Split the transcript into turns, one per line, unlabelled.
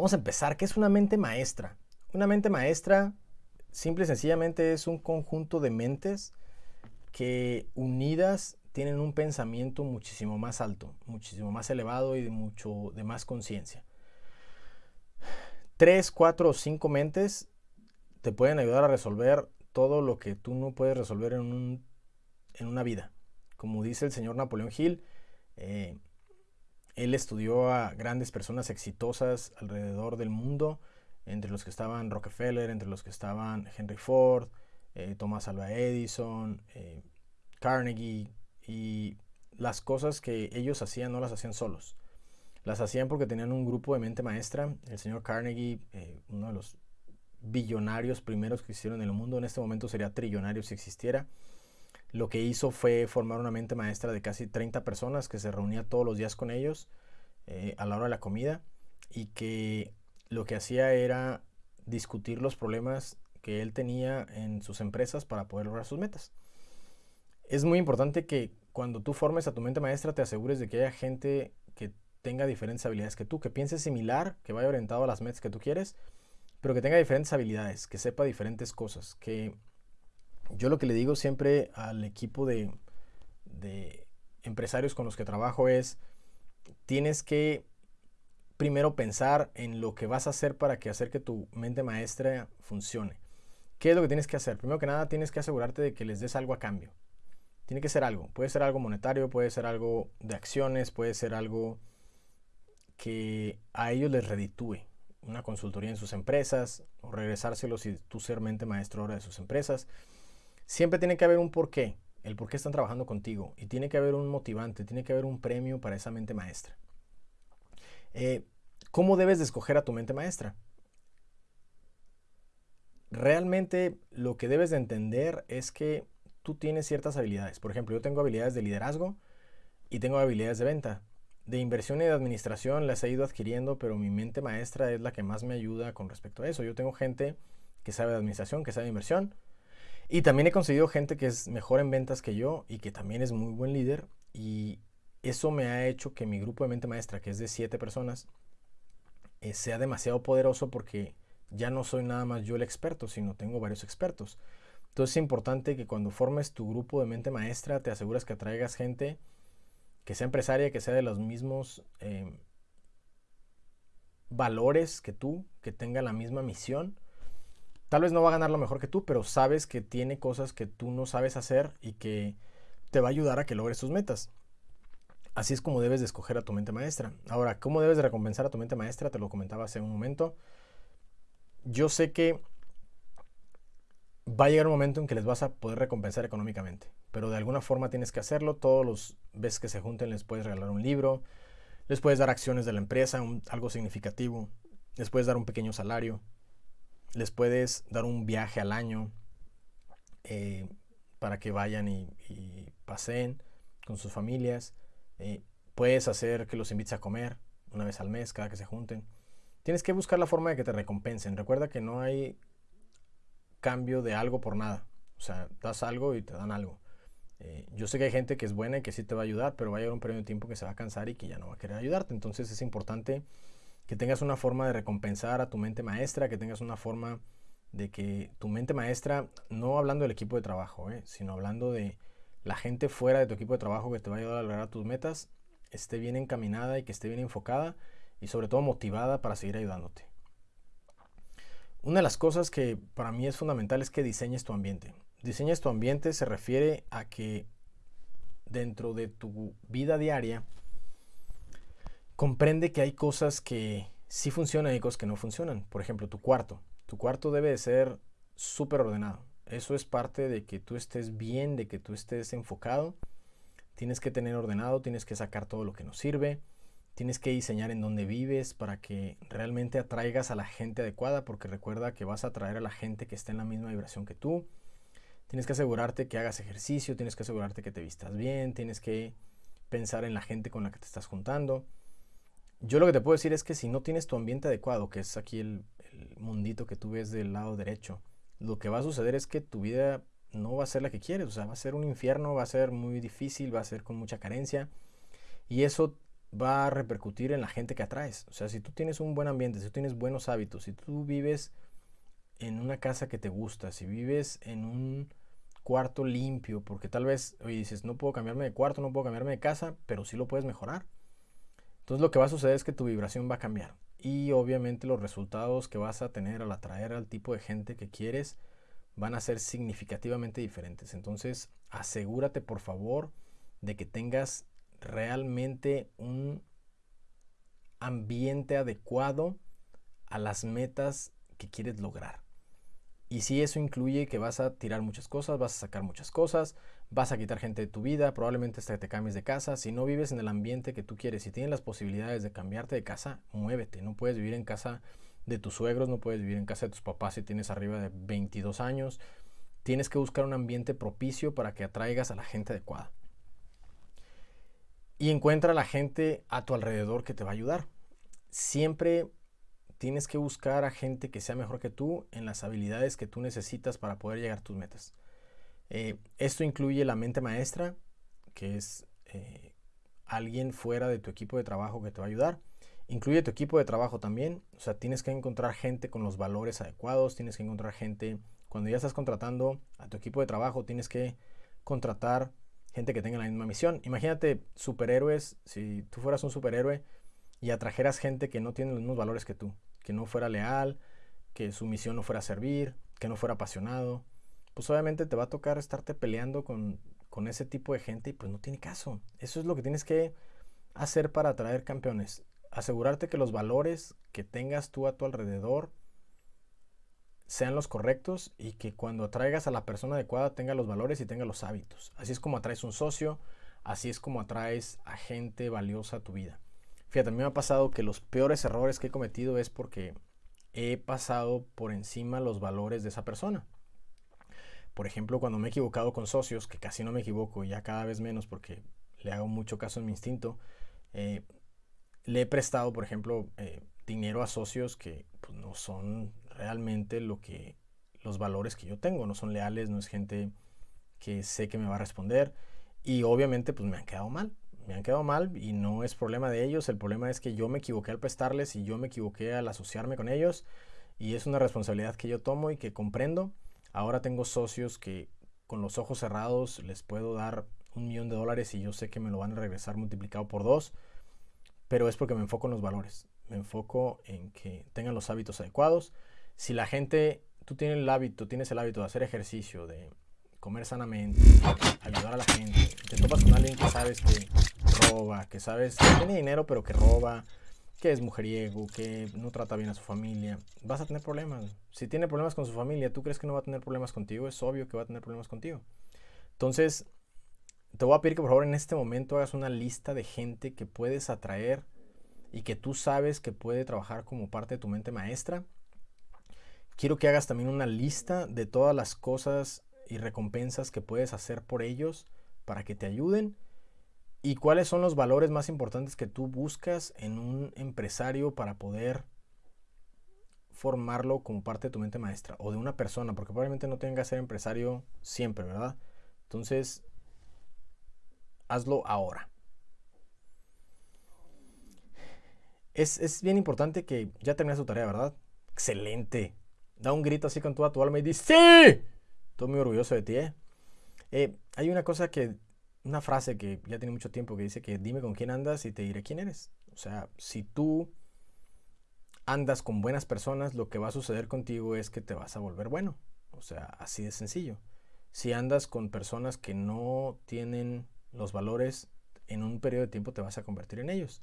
Vamos a empezar. ¿Qué es una mente maestra? Una mente maestra simple y sencillamente es un conjunto de mentes que unidas tienen un pensamiento muchísimo más alto, muchísimo más elevado y de mucho de más conciencia. Tres, cuatro o cinco mentes te pueden ayudar a resolver todo lo que tú no puedes resolver en, una vida. Como dice el señor Napoleón Hill, eh, él estudió a grandes personas exitosas alrededor del mundo, entre los que estaban Rockefeller, entre los que estaban Henry Ford, eh, Thomas Alva Edison, eh, Carnegie, y las cosas que ellos hacían no las hacían solos. Las hacían porque tenían un grupo de mente maestra. El señor Carnegie, uno de los billonarios primeros que existieron en el mundo, en este momento sería trillonario si existiera. Lo que hizo fue formar una mente maestra de casi 30 personas que se reunía todos los días con ellos eh, a la hora de la comida y que lo que hacía era discutir los problemas que él tenía en sus empresas para poder lograr sus metas. Es muy importante que cuando tú formes a tu mente maestra te asegures de que haya gente que tenga diferentes habilidades que tú, que piense similar, que vaya orientado a las metas que tú quieres pero que tenga diferentes habilidades, que sepa diferentes cosas, que yo lo que le digo siempre al equipo de, empresarios con los que trabajo es, tienes que primero pensar en lo que vas a hacer para que hacer que tu mente maestra funcione. ¿Qué es lo que tienes que hacer? Primero que nada, tienes que asegurarte de que les des algo a cambio. Tiene que ser algo. Puede ser algo monetario, puede ser algo de acciones, puede ser algo que a ellos les reditúe una consultoría en sus empresas o regresárselo si tú ser mente maestro ahora de sus empresas. Siempre tiene que haber un porqué, el por qué están trabajando contigo y tiene que haber un motivante, tiene que haber un premio para esa mente maestra. Eh, ¿Cómo debes de escoger a tu mente maestra? Realmente lo que debes de entender es que tú tienes ciertas habilidades. Por ejemplo, yo tengo habilidades de liderazgo y tengo habilidades de venta de inversión y de administración las he ido adquiriendo, pero mi mente maestra es la que más me ayuda con respecto a eso. Yo tengo gente que sabe de administración, que sabe de inversión, y también he conseguido gente que es mejor en ventas que yo y que también es muy buen líder, y eso me ha hecho que mi grupo de mente maestra, que es de siete personas, eh, sea demasiado poderoso porque ya no soy nada más yo el experto, sino tengo varios expertos. Entonces es importante que cuando formes tu grupo de mente maestra te aseguras que atraigas gente que sea empresaria, que sea de los mismos eh, valores que tú, que tenga la misma misión. Tal vez no va a ganar lo mejor que tú, pero sabes que tiene cosas que tú no sabes hacer y que te va a ayudar a que logres tus metas. Así es como debes de escoger a tu mente maestra. Ahora, ¿cómo debes de recompensar a tu mente maestra? Te lo comentaba hace un momento. Yo sé que va a llegar un momento en que les vas a poder recompensar económicamente, pero de alguna forma tienes que hacerlo. Todos los veces que se junten les puedes regalar un libro, les puedes dar acciones de la empresa, algo significativo, les puedes dar un pequeño salario, les puedes dar un viaje al año eh, para que vayan y, paseen con sus familias. Eh, puedes hacer que los invites a comer una vez al mes, cada que se junten. Tienes que buscar la forma de que te recompensen. Recuerda que no hay cambio de algo por nada. O sea, das algo y te dan algo. Eh, yo sé que hay gente que es buena y que sí te va a ayudar, pero va a llegar un periodo de tiempo que se va a cansar y que ya no va a querer ayudarte. Entonces es importante que tengas una forma de recompensar a tu mente maestra, que tengas una forma de que tu mente maestra, no hablando del equipo de trabajo, eh, sino hablando de la gente fuera de tu equipo de trabajo que te va a ayudar a lograr tus metas, esté bien encaminada y que esté bien enfocada y sobre todo motivada para seguir ayudándote. Una de las cosas que para mí es fundamental es que diseñes tu ambiente. Diseñes tu ambiente se refiere a que dentro de tu vida diaria comprende que hay cosas que sí funcionan y cosas que no funcionan. Por ejemplo, tu cuarto. Tu cuarto debe de ser súper ordenado. Eso es parte de que tú estés bien, de que tú estés enfocado. Tienes que tener ordenado, tienes que sacar todo lo que nos sirve. Tienes que diseñar en dónde vives para que realmente atraigas a la gente adecuada, porque recuerda que vas a atraer a la gente que está en la misma vibración que tú. Tienes que asegurarte que hagas ejercicio, tienes que asegurarte que te vistas bien, tienes que pensar en la gente con la que te estás juntando. Yo lo que te puedo decir es que si no tienes tu ambiente adecuado, que es aquí el, mundito que tú ves del lado derecho, lo que va a suceder es que tu vida no va a ser la que quieres, o sea, va a ser un infierno, va a ser muy difícil, va a ser con mucha carencia. Y eso va a repercutir en la gente que atraes. O sea, si tú tienes un buen ambiente, si tú tienes buenos hábitos, si tú vives en una casa que te gusta, si vives en un cuarto limpio, porque tal vez, oye, dices, no puedo cambiarme de cuarto, no puedo cambiarme de casa, pero sí lo puedes mejorar. Entonces lo que va a suceder es que tu vibración va a cambiar y obviamente los resultados que vas a tener al atraer al tipo de gente que quieres van a ser significativamente diferentes. Entonces asegúrate por favor de que tengas realmente un ambiente adecuado a las metas que quieres lograr. Y si eso incluye que vas a tirar muchas cosas, vas a sacar muchas cosas, vas a quitar gente de tu vida, probablemente hasta que te cambies de casa. Si no vives en el ambiente que tú quieres, si tienes las posibilidades de cambiarte de casa, muévete. No puedes vivir en casa de tus suegros, no puedes vivir en casa de tus papás si tienes arriba de 22 años. Tienes que buscar un ambiente propicio para que atraigas a la gente adecuada. Y encuentra a la gente a tu alrededor que te va a ayudar. Siempre tienes que buscar a gente que sea mejor que tú en las habilidades que tú necesitas para poder llegar a tus metas. Eh, esto incluye la mente maestra, que es eh, alguien fuera de tu equipo de trabajo que te va a ayudar. Incluye tu equipo de trabajo también, o sea, tienes que encontrar gente con los valores adecuados, tienes que encontrar gente, cuando ya estás contratando a tu equipo de trabajo, tienes que contratar gente que tenga la misma misión. Imagínate superhéroes, si tú fueras un superhéroe y atrajeras gente que no tiene los mismos valores que tú que no fuera leal, que su misión no fuera servir, que no fuera apasionado, pues obviamente te va a tocar estarte peleando con, con ese tipo de gente y pues no tiene caso. Eso es lo que tienes que hacer para atraer campeones. Asegurarte que los valores que tengas tú a tu alrededor sean los correctos y que cuando atraigas a la persona adecuada tenga los valores y tenga los hábitos. Así es como atraes un socio, así es como atraes a gente valiosa a tu vida. Fíjate, a mí me ha pasado que los peores errores que he cometido es porque he pasado por encima los valores de esa persona. Por ejemplo, cuando me he equivocado con socios, que casi no me equivoco, ya cada vez menos porque le hago mucho caso en mi instinto, eh, le he prestado, por ejemplo, eh, dinero a socios que pues, no son realmente lo que los valores que yo tengo, no son leales, no es gente que sé que me va a responder y obviamente pues me han quedado mal me han quedado mal y no es problema de ellos, el problema es que yo me equivoqué al prestarles y yo me equivoqué al asociarme con ellos y es una responsabilidad que yo tomo y que comprendo. Ahora tengo socios que con los ojos cerrados les puedo dar un millón de dólares y yo sé que me lo van a regresar multiplicado por dos, pero es porque me enfoco en los valores, me enfoco en que tengan los hábitos adecuados. Si la gente, tú tienes el hábito, tienes el hábito de hacer ejercicio, de comer sanamente, ayudar a la gente, te topas con alguien que sabes que roba, que sabes que tiene dinero pero que roba, que es mujeriego, que no trata bien a su familia, vas a tener problemas. Si tiene problemas con su familia, ¿tú crees que no va a tener problemas contigo? Es obvio que va a tener problemas contigo. Entonces, te voy a pedir que por favor en este momento hagas una lista de gente que puedes atraer y que tú sabes que puede trabajar como parte de tu mente maestra. Quiero que hagas también una lista de todas las cosas y recompensas que puedes hacer por ellos para que te ayuden y cuáles son los valores más importantes que tú buscas en un empresario para poder formarlo como parte de tu mente maestra o de una persona, porque probablemente no tenga que ser empresario siempre, ¿verdad? Entonces, hazlo ahora. Es, es bien importante que ya terminas tu tarea, ¿verdad? Excelente. Da un grito así con toda tu alma y dice, ¡Sí! Estoy muy orgulloso de ti, ¿eh? ¿eh? Hay una cosa que, una frase que ya tiene mucho tiempo que dice que dime con quién andas y te diré quién eres. O sea, si tú andas con buenas personas, lo que va a suceder contigo es que te vas a volver bueno. O sea, así de sencillo. Si andas con personas que no tienen los valores, en un periodo de tiempo te vas a convertir en ellos.